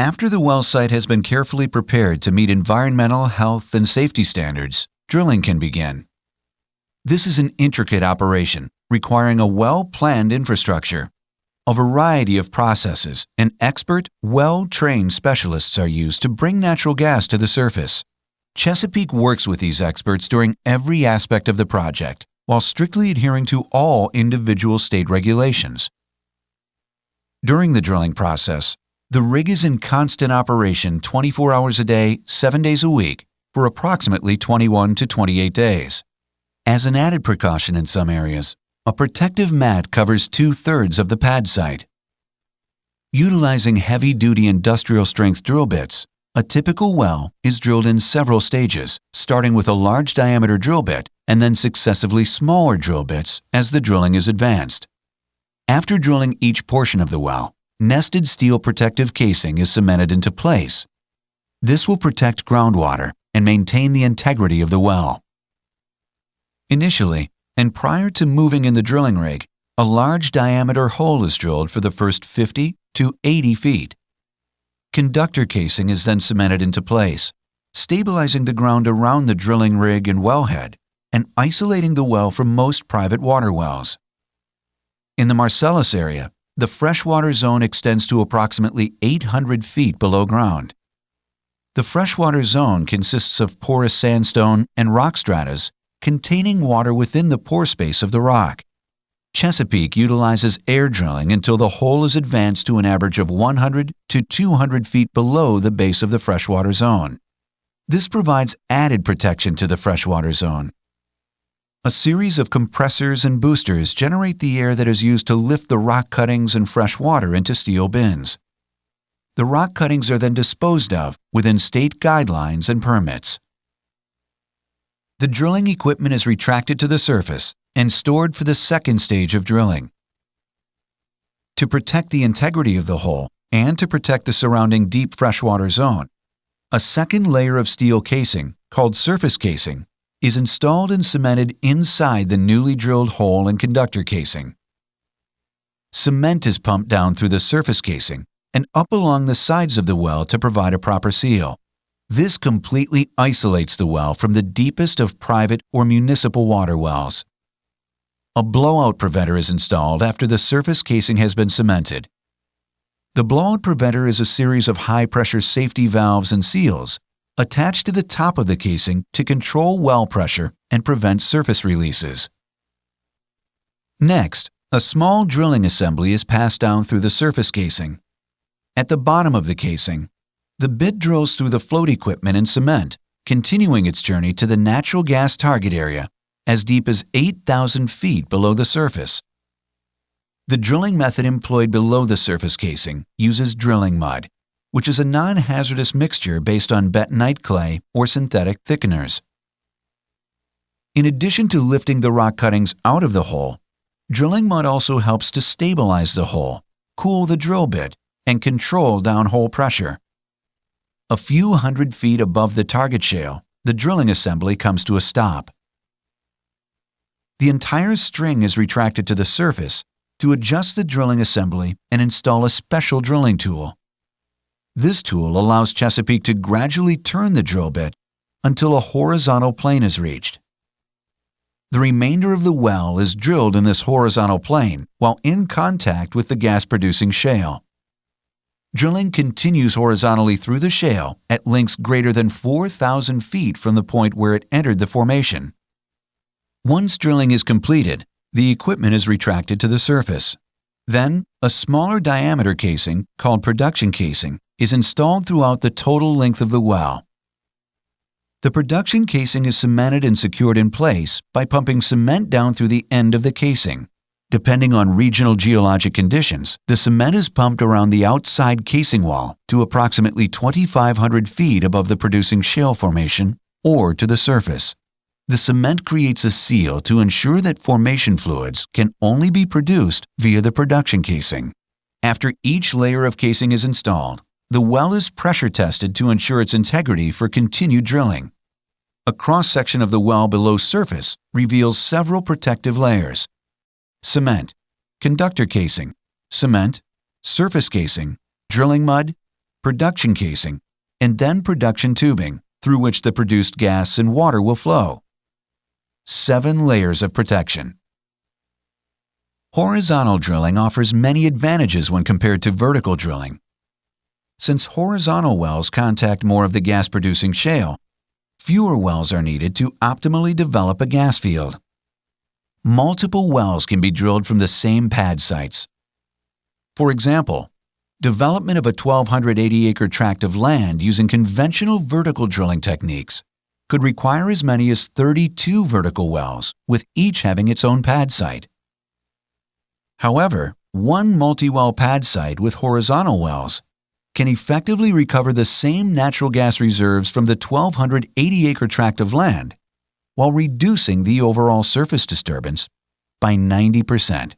After the well site has been carefully prepared to meet environmental, health, and safety standards, drilling can begin. This is an intricate operation requiring a well-planned infrastructure. A variety of processes and expert, well-trained specialists are used to bring natural gas to the surface. Chesapeake works with these experts during every aspect of the project while strictly adhering to all individual state regulations. During the drilling process, the rig is in constant operation 24 hours a day, 7 days a week, for approximately 21 to 28 days. As an added precaution in some areas, a protective mat covers two-thirds of the pad site. Utilizing heavy-duty industrial-strength drill bits, a typical well is drilled in several stages, starting with a large diameter drill bit and then successively smaller drill bits as the drilling is advanced. After drilling each portion of the well, nested steel protective casing is cemented into place. This will protect groundwater and maintain the integrity of the well. Initially, and prior to moving in the drilling rig, a large diameter hole is drilled for the first 50 to 80 feet. Conductor casing is then cemented into place, stabilizing the ground around the drilling rig and wellhead, and isolating the well from most private water wells. In the Marcellus area, the freshwater zone extends to approximately 800 feet below ground. The freshwater zone consists of porous sandstone and rock stratas containing water within the pore space of the rock. Chesapeake utilizes air drilling until the hole is advanced to an average of 100 to 200 feet below the base of the freshwater zone. This provides added protection to the freshwater zone. A series of compressors and boosters generate the air that is used to lift the rock cuttings and fresh water into steel bins. The rock cuttings are then disposed of within state guidelines and permits. The drilling equipment is retracted to the surface and stored for the second stage of drilling. To protect the integrity of the hole and to protect the surrounding deep freshwater zone, a second layer of steel casing, called surface casing, is installed and cemented inside the newly drilled hole and conductor casing. Cement is pumped down through the surface casing and up along the sides of the well to provide a proper seal. This completely isolates the well from the deepest of private or municipal water wells. A blowout preventer is installed after the surface casing has been cemented. The blowout preventer is a series of high-pressure safety valves and seals attached to the top of the casing to control well pressure and prevent surface releases. Next, a small drilling assembly is passed down through the surface casing. At the bottom of the casing, the bit drills through the float equipment and cement, continuing its journey to the natural gas target area as deep as 8,000 feet below the surface. The drilling method employed below the surface casing uses drilling mud, which is a non-hazardous mixture based on bentonite clay or synthetic thickeners. In addition to lifting the rock cuttings out of the hole, drilling mud also helps to stabilize the hole, cool the drill bit, and control downhole pressure. A few hundred feet above the target shale, the drilling assembly comes to a stop the entire string is retracted to the surface to adjust the drilling assembly and install a special drilling tool. This tool allows Chesapeake to gradually turn the drill bit until a horizontal plane is reached. The remainder of the well is drilled in this horizontal plane while in contact with the gas-producing shale. Drilling continues horizontally through the shale at lengths greater than 4,000 feet from the point where it entered the formation. Once drilling is completed, the equipment is retracted to the surface. Then, a smaller diameter casing, called production casing, is installed throughout the total length of the well. The production casing is cemented and secured in place by pumping cement down through the end of the casing. Depending on regional geologic conditions, the cement is pumped around the outside casing wall to approximately 2,500 feet above the producing shale formation or to the surface. The cement creates a seal to ensure that formation fluids can only be produced via the production casing. After each layer of casing is installed, the well is pressure tested to ensure its integrity for continued drilling. A cross-section of the well below surface reveals several protective layers. Cement, conductor casing, cement, surface casing, drilling mud, production casing, and then production tubing, through which the produced gas and water will flow. Seven layers of protection. Horizontal drilling offers many advantages when compared to vertical drilling. Since horizontal wells contact more of the gas-producing shale, fewer wells are needed to optimally develop a gas field. Multiple wells can be drilled from the same pad sites. For example, development of a 1,280-acre tract of land using conventional vertical drilling techniques could require as many as 32 vertical wells, with each having its own pad site. However, one multi-well pad site with horizontal wells can effectively recover the same natural gas reserves from the 1,280-acre tract of land while reducing the overall surface disturbance by 90%.